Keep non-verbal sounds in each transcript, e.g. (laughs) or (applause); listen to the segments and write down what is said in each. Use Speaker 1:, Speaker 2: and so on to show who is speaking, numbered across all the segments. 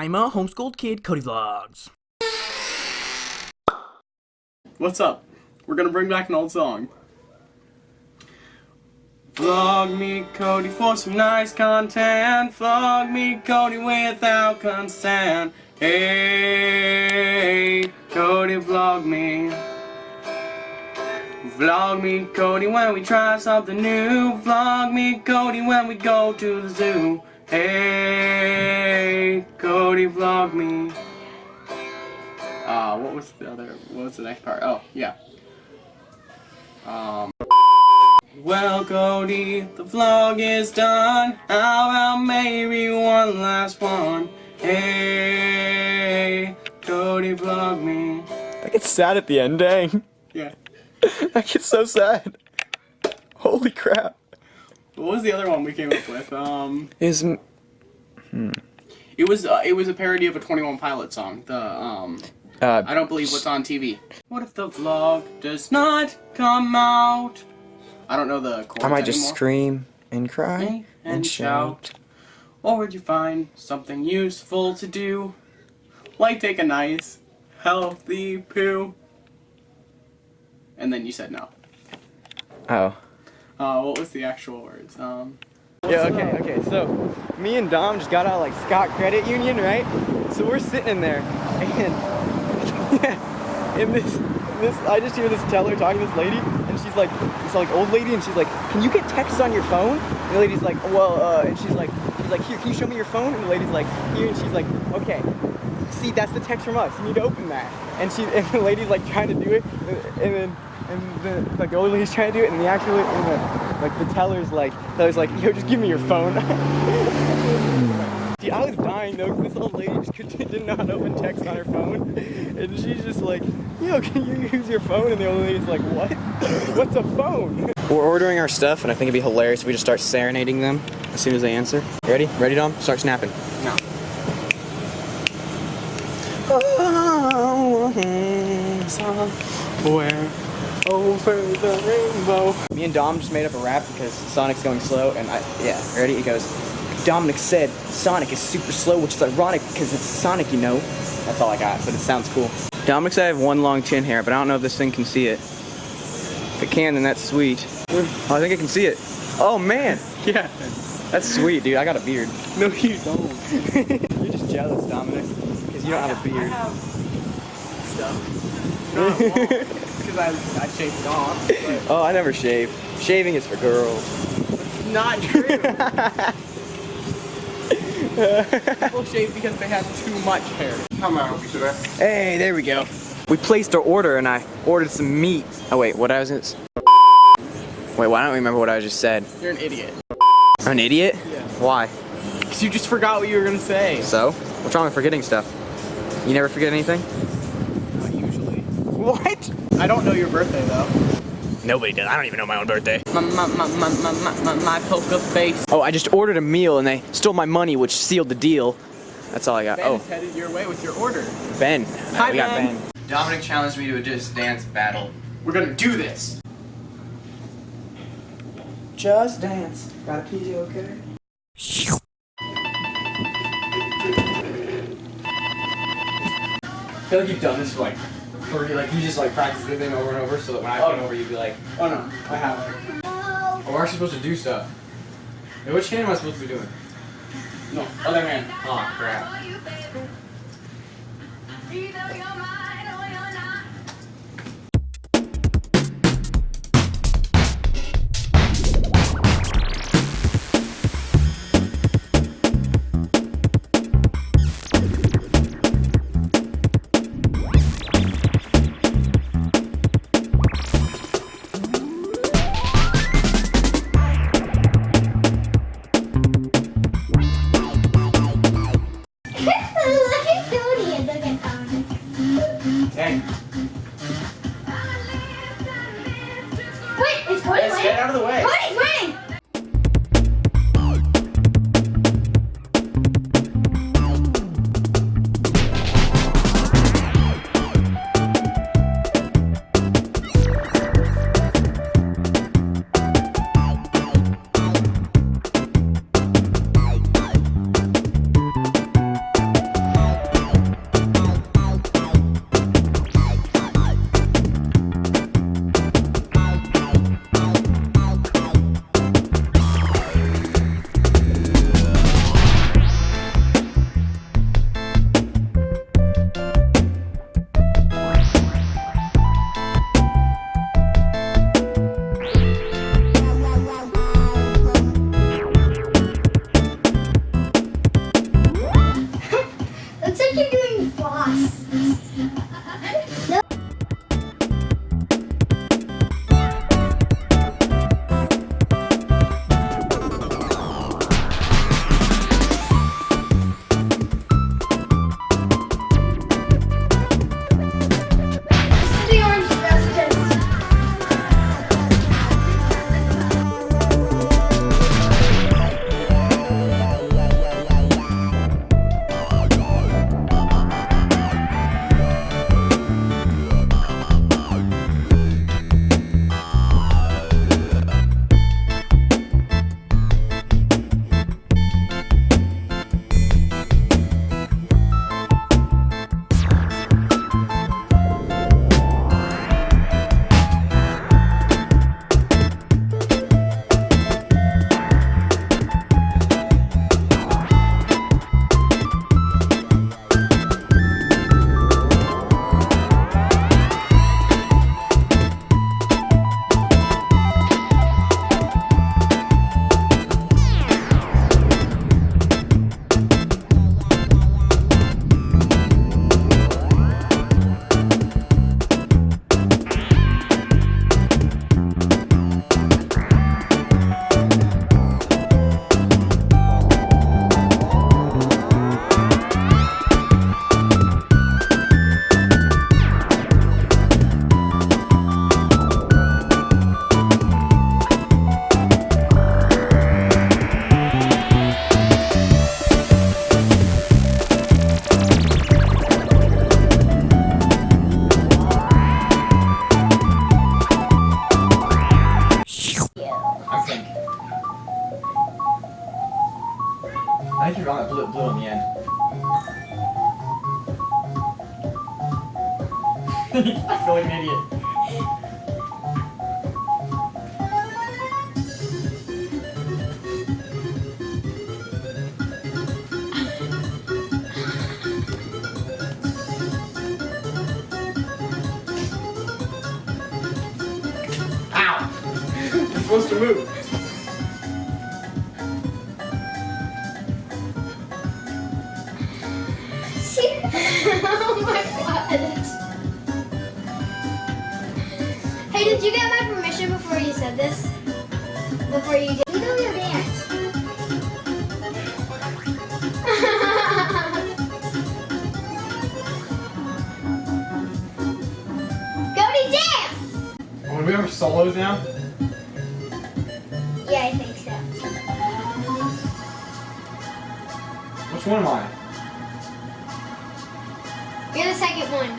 Speaker 1: I'm a homeschooled kid, Cody Vlogs.
Speaker 2: What's up? We're gonna bring back an old song. Vlog me, Cody, for some nice content. Vlog me, Cody, without consent. Hey, Cody, vlog me. Vlog me, Cody, when we try something new. Vlog me, Cody, when we go to the zoo. Hey, Cody, vlog me. Uh, what was the other, what was the next part? Oh, yeah. Um. Well, Cody, the vlog is done. How about maybe one last one? Hey, Cody, vlog me.
Speaker 3: I get sad at the end, dang.
Speaker 2: Yeah. (laughs)
Speaker 3: I get so sad. Holy crap.
Speaker 2: What was the other one we came up with? Um,
Speaker 3: Is
Speaker 2: it was uh, it was a parody of a Twenty One Pilot song. The um,
Speaker 3: uh
Speaker 2: I don't believe what's on TV. What if the vlog does not come out? I don't know the chords
Speaker 3: I might just
Speaker 2: anymore.
Speaker 3: scream and cry
Speaker 2: and, and shout. Or would you find something useful to do? Like take a nice, healthy poo? And then you said no.
Speaker 3: Oh.
Speaker 2: Uh, what was the actual words? Um,
Speaker 3: Yeah, okay, okay. So, me and Dom just got out like Scott Credit Union, right? So we're sitting in there, and (laughs) and this, this, I just hear this teller talking to this lady, and she's like, this like old lady, and she's like, "Can you get texts on your phone?" And the lady's like, "Well," uh, and she's like, she's like, "Here, can you show me your phone?" And the lady's like, "Here," and she's like, "Okay." See, that's the text from us. You need to open that. And she, and the lady's like trying to do it, and then, and the like the old lady's trying to do it, and the actual, and the, like the teller's like, teller's like, yo, just give me your phone. (laughs) Dude, I was dying though, because this old lady just could, (laughs) didn't know how to open text on her phone, and she's just like, yo, can you use your phone? And the old lady's like, what? (laughs) What's a phone? We're ordering our stuff, and I think it'd be hilarious if we just start serenading them as soon as they answer. Ready? Ready, Dom? Start snapping.
Speaker 2: no.
Speaker 3: Somewhere over the rainbow. Me and Dom just made up a rap because Sonic's going slow, and I, yeah, ready? It goes, Dominic said Sonic is super slow, which is ironic because it's Sonic, you know. That's all I got, but it sounds cool. Dominic said I have one long chin hair, but I don't know if this thing can see it. If it can, then that's sweet. Oh, I think I can see it. Oh, man.
Speaker 2: Yeah.
Speaker 3: That's sweet, dude. I got a beard.
Speaker 2: No, you don't. (laughs)
Speaker 3: You're just jealous, Dominic, because you don't have a
Speaker 2: I
Speaker 3: beard.
Speaker 2: have stuff. (laughs) No, I won't, because I, I shaved it off. But
Speaker 3: Oh, I never shave. Shaving is for girls.
Speaker 2: it's not true. (laughs) People shave because they have too much hair. How may I help you today?
Speaker 3: Hey, there we go. We placed our order and I ordered some meat. Oh wait, what I was gonna Wait, why don't I remember what I just said?
Speaker 2: You're an idiot.
Speaker 3: I'm an idiot?
Speaker 2: Yeah.
Speaker 3: Why?
Speaker 2: Because you just forgot what you were gonna say.
Speaker 3: So? What's wrong with forgetting stuff? You never forget anything?
Speaker 2: Not usually.
Speaker 3: What?
Speaker 2: I don't know your birthday though.
Speaker 3: Nobody does. I don't even know my own birthday.
Speaker 2: My my my my my my, my, my poker face.
Speaker 3: Oh, I just ordered a meal and they stole my money, which sealed the deal. That's all I got.
Speaker 2: Ben
Speaker 3: oh,
Speaker 2: is headed your way with your order.
Speaker 3: Ben.
Speaker 2: Hi,
Speaker 3: we got
Speaker 2: Ben.
Speaker 3: Ben. Dominic challenged me to a just dance battle.
Speaker 2: We're gonna do this.
Speaker 3: Just dance. Got a pee, okay? Feel like you've done this for like, for like you just like practice the thing over and over so that when I come
Speaker 2: Oh.
Speaker 3: over you'd be like,
Speaker 2: Oh no, I haven't.
Speaker 3: oh, we're actually supposed to do stuff. Hey, which hand am I supposed to be doing?
Speaker 2: No, other hand.
Speaker 3: Oh crap. Supposed to move.
Speaker 4: oh my god. Hey, did you get my permission before you said this? Before you did? You know your dance. (laughs) Cody, dance!
Speaker 3: Are we over solos now? Which one am I?
Speaker 4: You're the second one.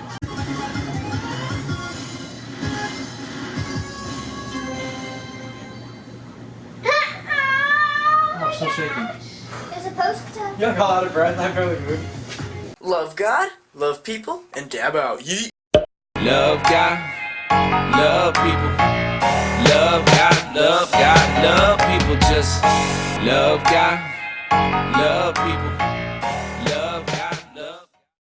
Speaker 3: Oh, I'm still shaking.
Speaker 4: You're supposed to.
Speaker 3: You look all out of breath. I barely moved.
Speaker 1: Love God, love people, and dab out. Yeet.
Speaker 5: Love God, love people. Love God, love God, love people. Just love God, love people.